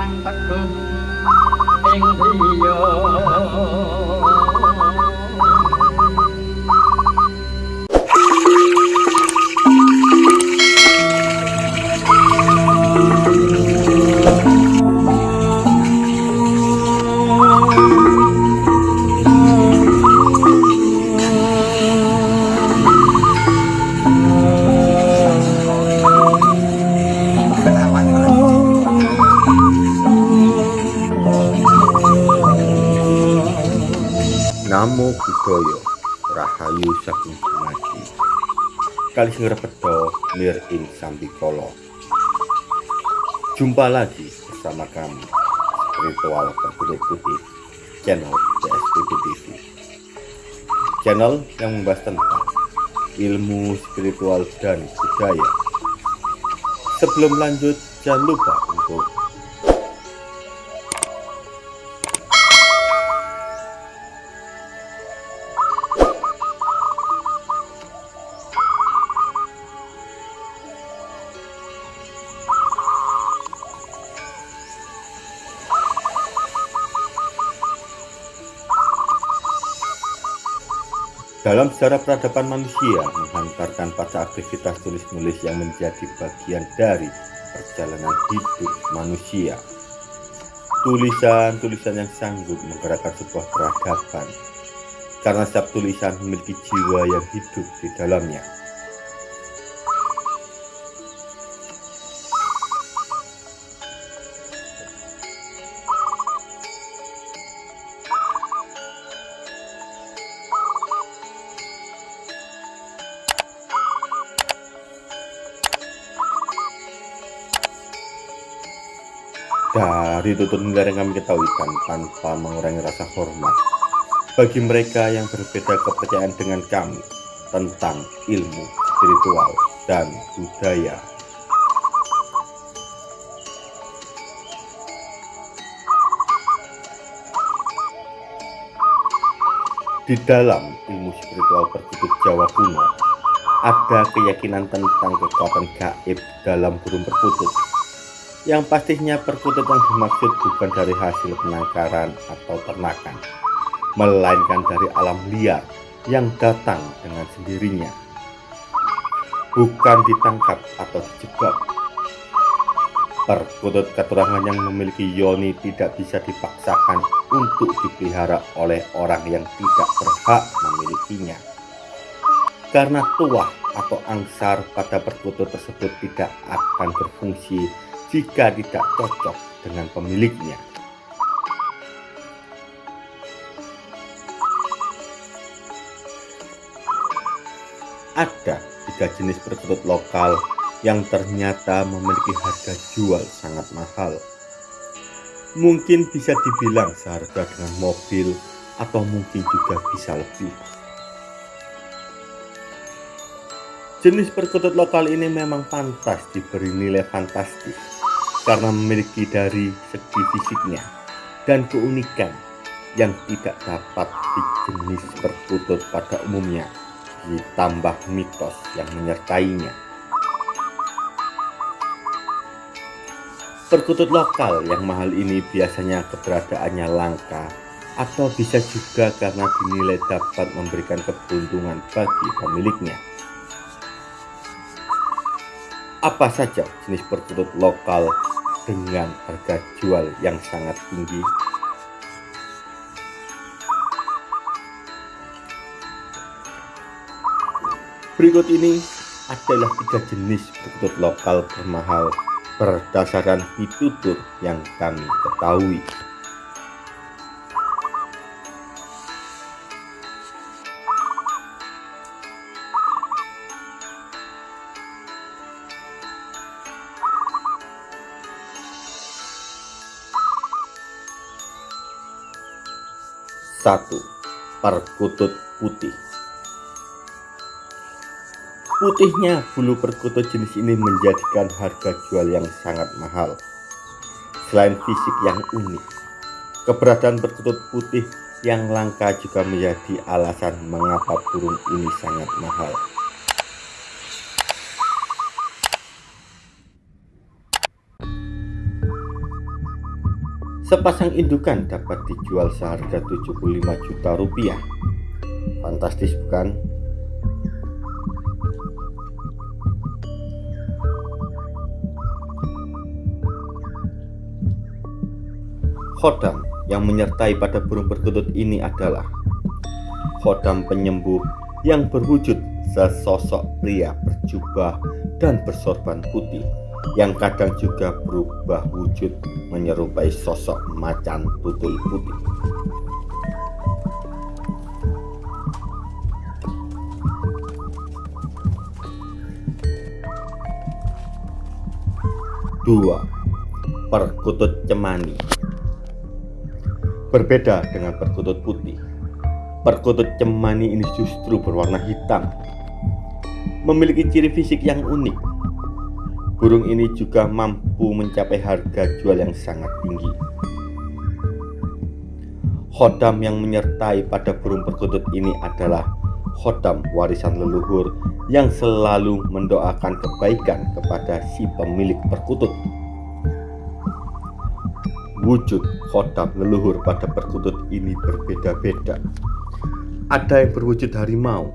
an tắc cương tiên thi giờ Kali Singrepedo Mir ing Sambikolo Jumpa lagi bersama kami Spiritual Berkulit Putih Channel PSPP TV Channel yang membahas tentang ilmu spiritual dan budaya. Sebelum lanjut jangan lupa untuk Dalam sejarah peradaban manusia menghantarkan pada aktivitas tulis-menulis yang menjadi bagian dari perjalanan hidup manusia. Tulisan-tulisan yang sanggup menggerakkan sebuah peradaban karena setiap tulisan memiliki jiwa yang hidup di dalamnya. Dari tutur negara yang kami ketahui tanpa mengurangi rasa hormat bagi mereka yang berbeda kepercayaan dengan kami tentang ilmu spiritual dan budaya. Di dalam ilmu spiritual berkutub Jawa kuno, ada keyakinan tentang kekuatan gaib dalam burung perkutut yang pastinya perkutut yang dimaksud bukan dari hasil penangkaran atau ternakan, melainkan dari alam liar yang datang dengan sendirinya. Bukan ditangkap atau dijebak. Perkutut keturangan yang memiliki yoni tidak bisa dipaksakan untuk dipelihara oleh orang yang tidak berhak memilikinya. Karena tuah atau angsar pada perkutut tersebut tidak akan berfungsi jika tidak cocok dengan pemiliknya. Ada tiga jenis perkutut lokal yang ternyata memiliki harga jual sangat mahal. Mungkin bisa dibilang seharga dengan mobil atau mungkin juga bisa lebih. Jenis perkutut lokal ini memang pantas diberi nilai fantastis karena memiliki dari segi fisiknya dan keunikan yang tidak dapat di jenis perkutut pada umumnya ditambah mitos yang menyertainya. Perkutut lokal yang mahal ini biasanya keberadaannya langka atau bisa juga karena dinilai dapat memberikan keberuntungan bagi pemiliknya. Apa saja jenis perkutut lokal dengan harga jual yang sangat tinggi? Berikut ini adalah tiga jenis perkutut lokal bermahal berdasarkan pitutur yang kami ketahui. Satu, perkutut putih. Putihnya bulu perkutut jenis ini menjadikan harga jual yang sangat mahal. Selain fisik yang unik, keberadaan perkutut putih yang langka juga menjadi alasan mengapa burung ini sangat mahal. Sepasang indukan dapat dijual seharga 75 juta rupiah. Fantastis bukan? Khodam yang menyertai pada burung perkutut ini adalah khodam penyembuh yang berwujud sesosok pria berjubah dan bersorban putih yang kadang juga berubah wujud menyerupai sosok macan tutul putih. Dua, perkutut cemani Berbeda dengan perkutut putih, perkutut cemani ini justru berwarna hitam. Memiliki ciri fisik yang unik Burung ini juga mampu mencapai harga jual yang sangat tinggi. Khodam yang menyertai pada burung perkutut ini adalah khodam warisan leluhur yang selalu mendoakan kebaikan kepada si pemilik perkutut. Wujud khodam leluhur pada perkutut ini berbeda-beda. Ada yang berwujud harimau,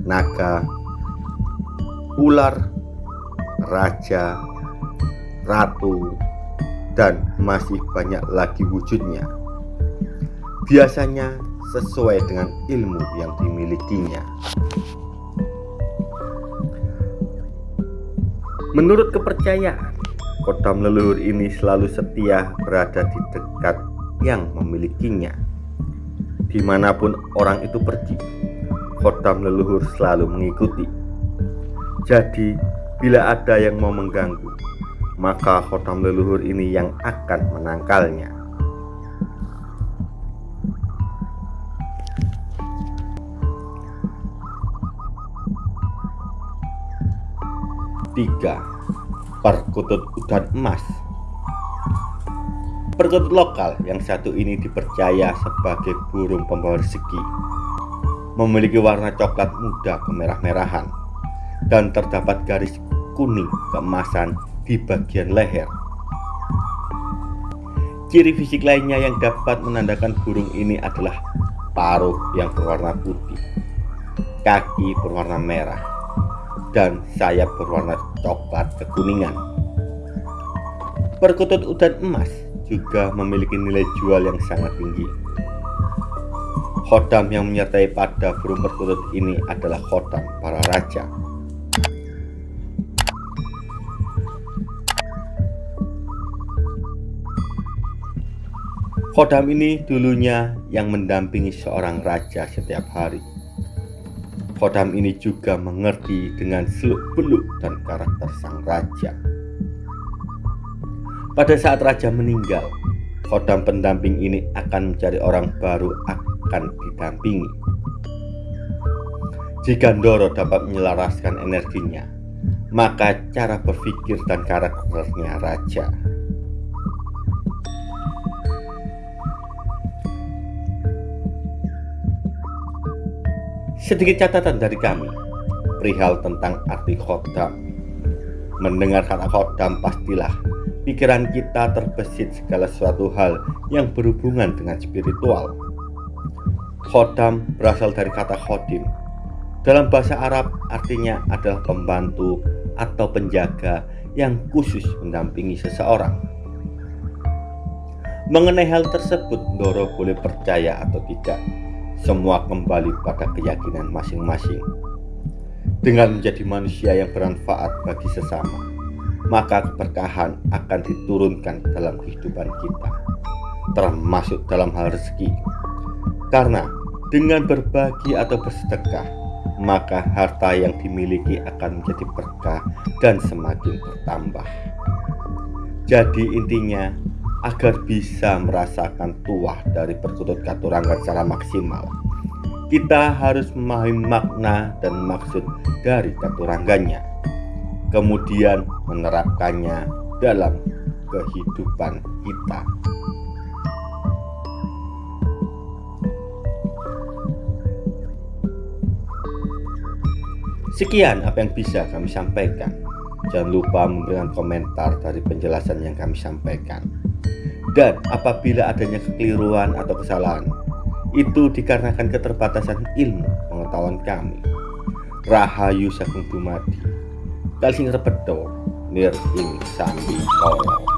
naga, ular, raja, ratu, dan masih banyak lagi wujudnya. Biasanya sesuai dengan ilmu yang dimilikinya. Menurut kepercayaan, kodam leluhur ini selalu setia berada di dekat yang memilikinya. Di mana pun orang itu pergi, kodam leluhur selalu mengikuti. Jadi, bila ada yang mau mengganggu, maka kodam leluhur ini yang akan menangkalnya. 3. Perkutut udan emas Perkutut lokal yang satu ini dipercaya sebagai burung pembawa rezeki Memiliki warna coklat muda kemerah-merahan Dan terdapat garis kuning keemasan di bagian leher Ciri fisik lainnya yang dapat menandakan burung ini adalah paruh yang berwarna putih Kaki berwarna merah dan sayap berwarna coklat kekuningan. Perkutut udan emas juga memiliki nilai jual yang sangat tinggi. Khodam yang menyertai pada burung perkutut ini adalah khodam para raja. Khodam ini dulunya yang mendampingi seorang raja setiap hari. Kodam ini juga mengerti dengan seluk-beluk dan karakter sang raja. Pada saat raja meninggal, kodam pendamping ini akan mencari orang baru akan didampingi. Jika Ndoro dapat menyelaraskan energinya, maka cara berpikir dan karakternya raja Sedikit catatan dari kami perihal tentang arti khodam. Mendengar kata khodam pastilah pikiran kita terbesit segala suatu hal yang berhubungan dengan spiritual. Khodam berasal dari kata khodim. Dalam bahasa Arab artinya adalah pembantu atau penjaga yang khusus mendampingi seseorang. Mengenai hal tersebut, Doro boleh percaya atau tidak semua kembali pada keyakinan masing-masing. Dengan menjadi manusia yang bermanfaat bagi sesama, maka keberkahan akan diturunkan dalam kehidupan kita, termasuk dalam hal rezeki. Karena dengan berbagi atau bersedekah, maka harta yang dimiliki akan menjadi berkah dan semakin bertambah. Jadi intinya agar bisa merasakan tuah dari perkutut katurangan secara maksimal. Kita harus memahami makna dan maksud dari katurangganya, kemudian menerapkannya dalam kehidupan kita. Sekian apa yang bisa kami sampaikan. Jangan lupa memberikan komentar dari penjelasan yang kami sampaikan. Dan apabila adanya kekeliruan atau kesalahan, itu dikarenakan keterbatasan ilmu pengetahuan kami. Rahayu Sagung Dumadi, Kalsing Repedo, Nir Ing Sandi Kolo.